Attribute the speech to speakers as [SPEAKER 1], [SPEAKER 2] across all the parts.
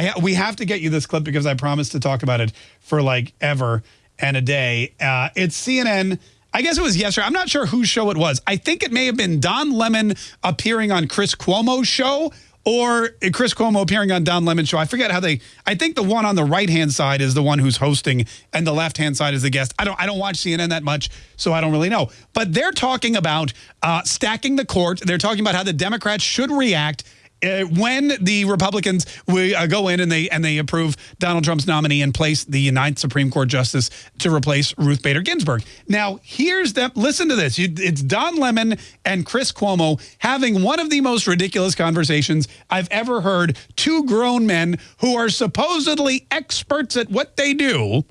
[SPEAKER 1] I we have to get you this clip because I promised to talk about it for like ever and a day. Uh, it's CNN. I guess it was yesterday. I'm not sure whose show it was. I think it may have been Don Lemon appearing on Chris Cuomo's show or Chris Cuomo appearing on Don Lemon's show. I forget how they. I think the one on the right hand side is the one who's hosting, and the left hand side is the guest. I don't. I don't watch CNN that much, so I don't really know. But they're talking about uh, stacking the court. They're talking about how the Democrats should react uh, when the Republicans we, uh, go in and they and they approve Donald Trump's nominee and place the ninth Supreme Court justice to replace Ruth Bader Ginsburg. Now, here's them. Listen to this. You, it's Don Lemon and Chris Cuomo having one of the most ridiculous conversations I've ever heard. Two grown men who are supposedly experts at what they do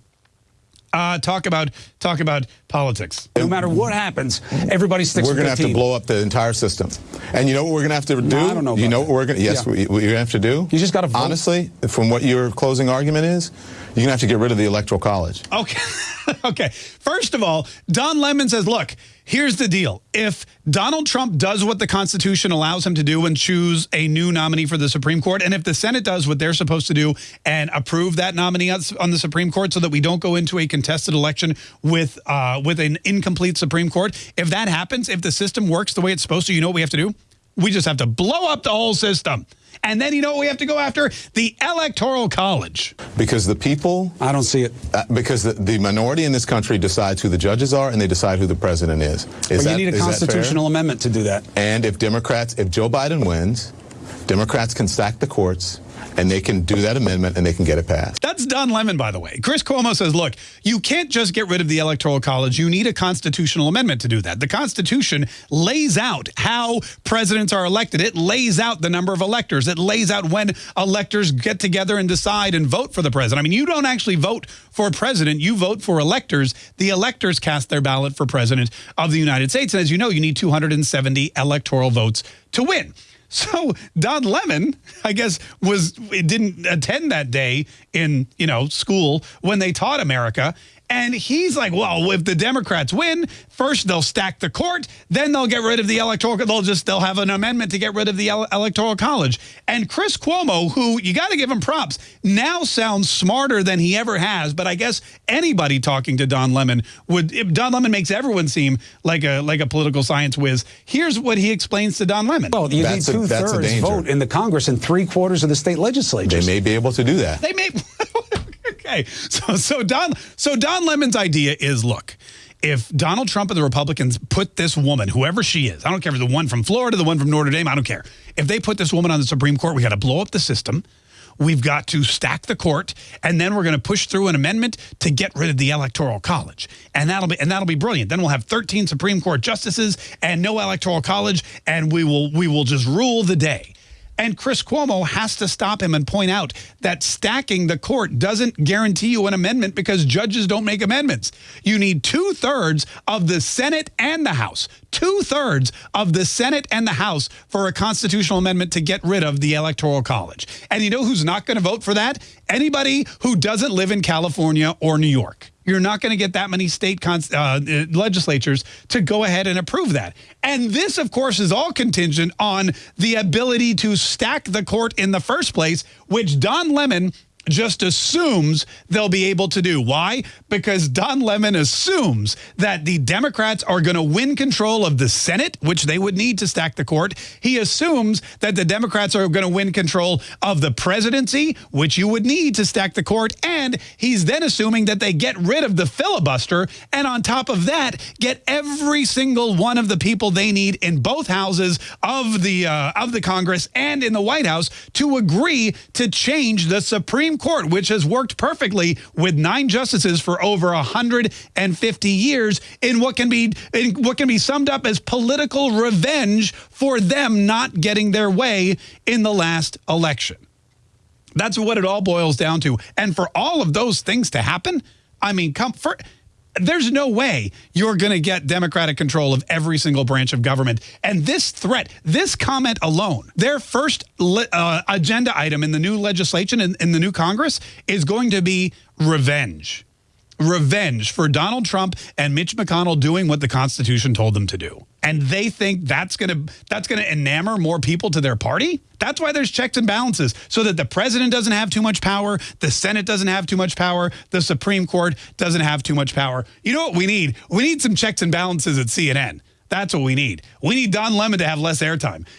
[SPEAKER 1] uh, talk about talk about politics.
[SPEAKER 2] No matter what happens, everybody sticks.
[SPEAKER 3] We're
[SPEAKER 2] going
[SPEAKER 3] to have to blow up the entire system, and you know what we're going to have to do.
[SPEAKER 2] No, I don't know.
[SPEAKER 3] you know
[SPEAKER 2] that.
[SPEAKER 3] what we're going. To Yes, yeah. what you're going to have to do.
[SPEAKER 2] You just got to.
[SPEAKER 3] Honestly, from what your closing argument is, you're going to have to get rid of the electoral college.
[SPEAKER 1] Okay. okay. First of all, Don Lemon says, look. Here's the deal. If Donald Trump does what the Constitution allows him to do and choose a new nominee for the Supreme Court, and if the Senate does what they're supposed to do and approve that nominee on the Supreme Court so that we don't go into a contested election with uh, with an incomplete Supreme Court, if that happens, if the system works the way it's supposed to, you know what we have to do? We just have to blow up the whole system. And then you know what we have to go after? The Electoral College.
[SPEAKER 3] Because the people...
[SPEAKER 2] I don't see it.
[SPEAKER 3] Uh, because the, the, minority in this country decides who the judges are and they decide who the president is.
[SPEAKER 2] is that, you need a constitutional amendment to do that.
[SPEAKER 3] And if Democrats, if Joe Biden wins, Democrats can stack the courts and they can do that amendment and they can get it passed.
[SPEAKER 1] That's Don Lemon, by the way. Chris Cuomo says, look, you can't just get rid of the Electoral College. You need a constitutional amendment to do that. The Constitution lays out how presidents are elected. It lays out the number of electors. It lays out when electors get together and decide and vote for the president. I mean, you don't actually vote for a president. You vote for electors. The electors cast their ballot for president of the United States. And as you know, you need 270 electoral votes to win. So Don Lemon, I guess, was didn't attend that day in you know school when they taught America, and he's like, well, if the Democrats win, first they'll stack the court, then they'll get rid of the electoral. They'll just they'll have an amendment to get rid of the electoral college. And Chris Cuomo, who you got to give him props, now sounds smarter than he ever has. But I guess anybody talking to Don Lemon would. Don Lemon makes everyone seem like a like a political science whiz. Here's what he explains to Don Lemon.
[SPEAKER 2] Well, you
[SPEAKER 3] that's
[SPEAKER 2] need two
[SPEAKER 3] a,
[SPEAKER 2] thirds vote in the Congress and three quarters of the state legislatures.
[SPEAKER 3] They may be able to do that.
[SPEAKER 1] They may. Okay, so so Don so Don Lemon's idea is look. If Donald Trump and the Republicans put this woman, whoever she is, I don't care if the one from Florida, the one from Notre Dame, I don't care. If they put this woman on the Supreme Court, we got to blow up the system. We've got to stack the court, and then we're going to push through an amendment to get rid of the Electoral College, and that'll be and that'll be brilliant. Then we'll have 13 Supreme Court justices and no Electoral College, and we will we will just rule the day. And Chris Cuomo has to stop him and point out that stacking the court doesn't guarantee you an amendment because judges don't make amendments. You need two thirds of the Senate and the House, two thirds of the Senate and the House for a constitutional amendment to get rid of the Electoral College. And you know who's not going to vote for that? Anybody who doesn't live in California or New York. You're not going to get that many state uh, legislatures to go ahead and approve that. And this, of course, is all contingent on the ability to stack the court in the first place, which Don Lemon just assumes they'll be able to do. Why? Because Don Lemon assumes that the Democrats are going to win control of the Senate, which they would need to stack the court. He assumes that the Democrats are going to win control of the presidency, which you would need to stack the court. And he's then assuming that they get rid of the filibuster. And on top of that, get every single one of the people they need in both houses of the uh, of the Congress and in the White House to agree to change the Supreme Court, which has worked perfectly with nine justices for over 150 years in what can be in what can be summed up as political revenge for them not getting their way in the last election. That's what it all boils down to. And for all of those things to happen, I mean, come for there's no way you're going to get Democratic control of every single branch of government. And this threat, this comment alone, their first uh, agenda item in the new legislation, in, in the new Congress, is going to be revenge. revenge for Donald Trump and Mitch McConnell doing what the Constitution told them to do. And they think that's going to that's going to enamor more people to their party. That's why there's checks and balances so that the president doesn't have too much power, the Senate doesn't have too much power, the Supreme Court doesn't have too much power. You know what we need? We need some checks and balances at CNN. That's what we need. We need Don Lemon to have less airtime.